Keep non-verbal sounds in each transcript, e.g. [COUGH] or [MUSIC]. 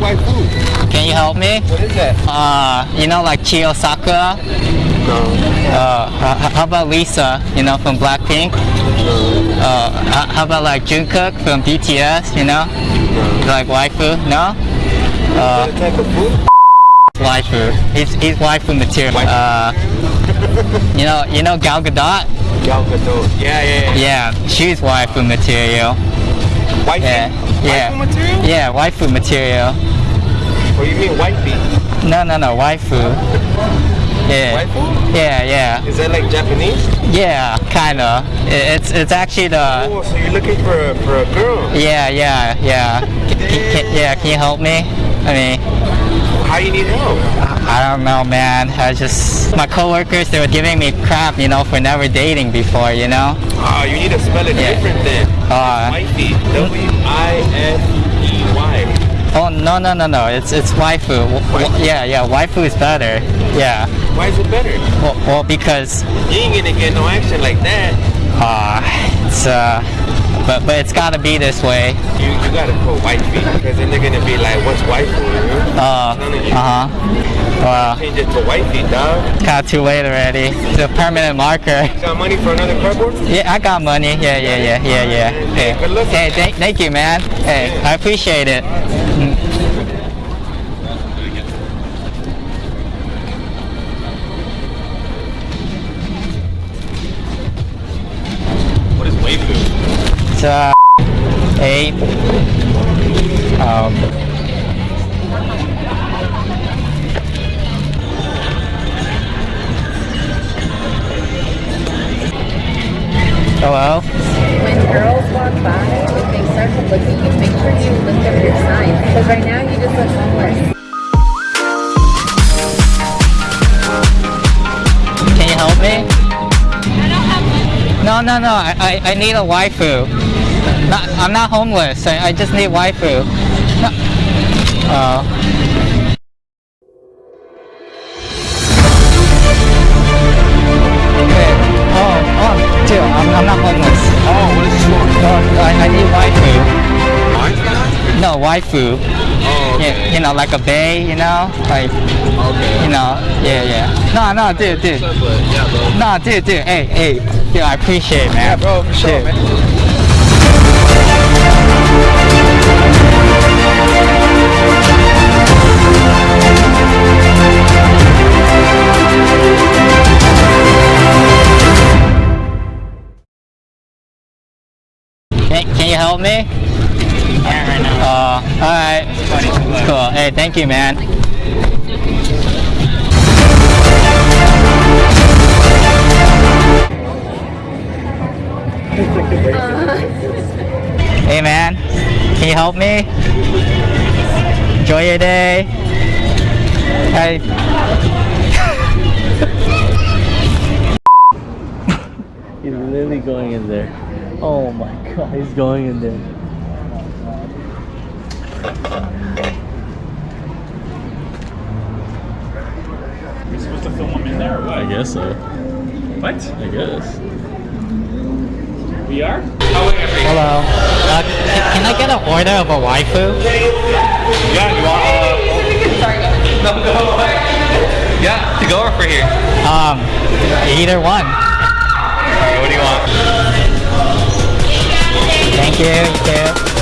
waifu? Can you help me? What is that? Uh, you know, like Chio Sakura. No. Uh, how about Lisa? You know, from Blackpink. Uh, how about like Jungkook from BTS? You know, like waifu? No. Uh, What type of food? waifu. He's he's waifu material. Uh, you know, you know Gal Gadot. Gal Gadot. Yeah, yeah, yeah. Yeah, she's waifu material. Wifey? Yeah, yeah. Waifu material? Yeah, waifu material. Or you mean wifey? No, no, no, waifu. Yeah. Waifu? Yeah, yeah, Is that like Japanese? yeah, kinda. It's it's actually the. Oh, so you're looking for a, for a girl. Yeah, yeah, yeah. Can, can, yeah, can you help me? I mean, How you need help? I don't know, man. I just my coworkers they were giving me crap, you know, for never dating before, you know. Oh, you need to spell it Yeah. different then. Uh, Wifey. W-I-F-E-Y. Oh no no no no! It's it's waifu. W- w- yeah yeah, waifu is better. Yeah. Why is it better? Well, well because You ain't gonna get no action like that. uh, it's uh, but but it's gotta be this way. You, you gotta put wifey because then they're gonna be like, what's waifu? You? Uh, you. uh huh. Well, Change it to white wifey, dog. kind of too late already. It's a permanent marker. Got money for another cardboard? Yeah, I got money. Yeah, yeah, yeah, yeah, yeah. Hey, hey thank, thank you, man. Hey, I appreciate it. It's uh, eight. Um. Hello. when girls walk by, if they start to look at you, make sure you lift up your sign. Because right now you just look homeless. Can you help me? No, no, no. I, I, I need a waifu. Not, I'm not homeless. I, I just need waifu. No. Uh. Oh. Wait. Oh, oh, dude, I'm, I'm not homeless. Oh, what is this for? No, oh, I, I need waifu. Wifey? No, waifu. Oh, okay. Yeah, you know, like a bay, you know? Like, Okay. you know, yeah, yeah. No, no, dude, dude. Yeah, bro. No, dude, dude, hey, hey, dude, I appreciate it, man. Yeah, bro, for sure, Dude. man. Can, can you help me? Yeah, right now. Uh, alright. Cool. Hey, thank you, man. Hey, man. Can you help me? Enjoy your day. Hey. [LAUGHS] He's literally going in there. Oh my god, he's going in there. You're supposed to film them in there or what? I guess so. What? I guess. We are? Hello. Uh, can, can I get an order of a waifu? Yeah, you want, uh, [LAUGHS] no, no. Yeah, to go or for here? Um, either one. What do you want? Thank you. you too.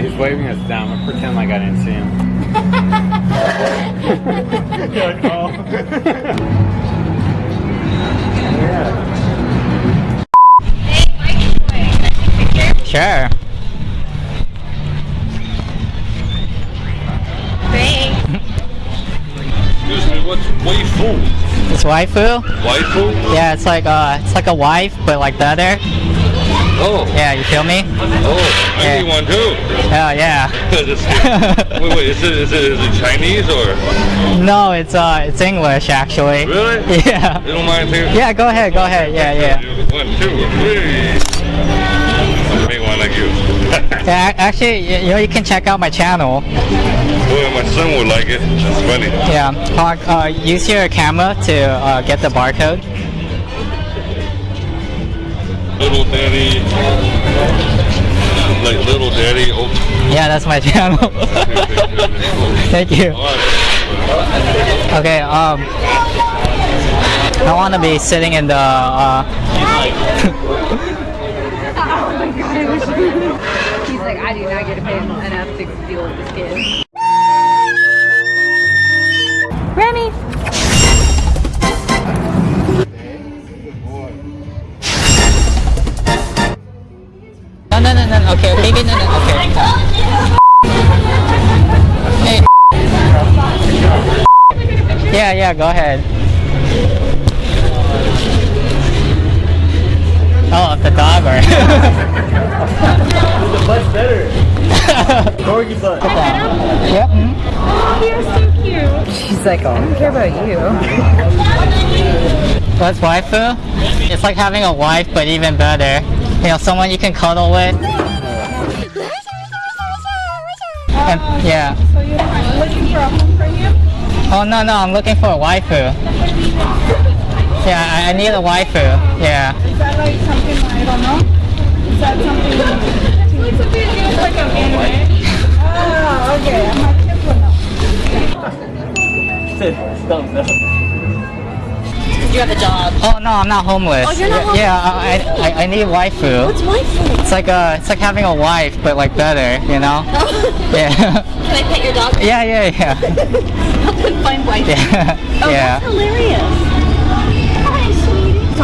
He's [LAUGHS] waving us down. Let's pretend like I didn't see him. Oh. sure. Waifu. Waifu? Yeah, it's like uh, it's like a wife, but like better. Oh, Yeah, you feel me? oh, I Yeah. need one too. Oh yeah. [LAUGHS] [LAUGHS] Wait, wait, is it, is it, is it Chinese or? no, it's uh, it's English actually. Really? [LAUGHS] Yeah. You don't mind taking? Yeah, go ahead, go ahead. Yeah, yeah. One, two, three. Yeah, actually, y- you know, you can check out my channel. Boy, my son would like it. That's funny. Yeah, uh, uh, use your camera to uh, get the barcode. Little Daddy. Like Little Daddy. Oh, Yeah, that's my [LAUGHS] channel. Thank you. Okay, um, I want to be sitting in the. Uh, [LAUGHS] He's like, I do not get to pay enough to deal with this kid. Remy! no, no, no, no. Okay, baby, no, no. Okay. Hey. Yeah, yeah. Go ahead. Oh, the dog or. The butt's better. Corgi butt. yep. mhm. You're so cute. She's like, oh, I don't care about you. [LAUGHS] What's waifu? It's like having a wife, but even better. You know, someone you can cuddle with. And, yeah. So you're looking for a home for him? Oh no no, I'm looking for a waifu. Yeah, I, I need a waifu. Yeah. Is that like something I don't know? Is that something? It's a video, like an anime. Oh, okay. I'm like, this one now. You have a job. Oh no, I'm not homeless. Oh, you're not yeah, Yeah, I, I, I need waifu. What's waifu? It's like a, it's like having a wife, but like better, you know? [LAUGHS] Yeah. Can I pet your dog? yeah, yeah, yeah. [LAUGHS] Help him find waifu. Yeah. Oh, yeah. that's hilarious.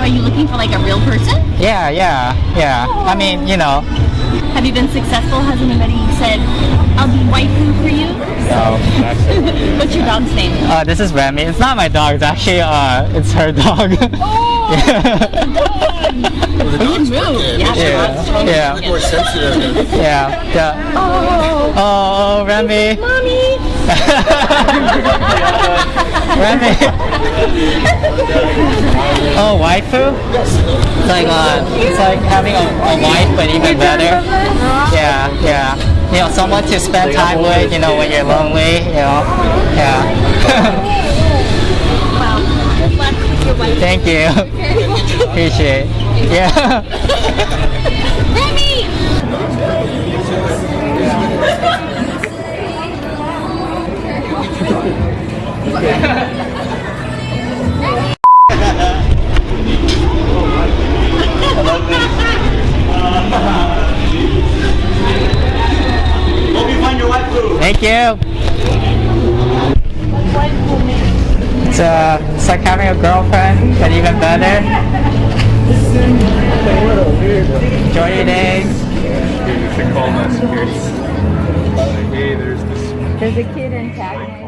Hi, sweetie. So are you looking for like a real person? Yeah, yeah, yeah. I mean, you know. Have you been successful? Has anybody said, I'll be waifu for you? No. [LAUGHS] What's your dog's name? Uh, this is Remy. It's not my dog. It's actually, uh, it's her dog. Oh, yeah. You can move. Yeah, she Yeah, yeah. More sensitive. Yeah. yeah. Oh, Oh, Remy. mommy. Remy. oh, waifu? It's like uh, it's like having a, a wife, but even better. Yeah, yeah. You know, someone to spend time with. You know, when you're lonely. You know. Yeah. Wow. Good luck with your wife. Thank you. Appreciate. Yeah. Remy! Thank you. It's uh, it's like having a girlfriend, but even better. Enjoy your day. You should call my security. Like, hey, there's this There's a kid antagonizing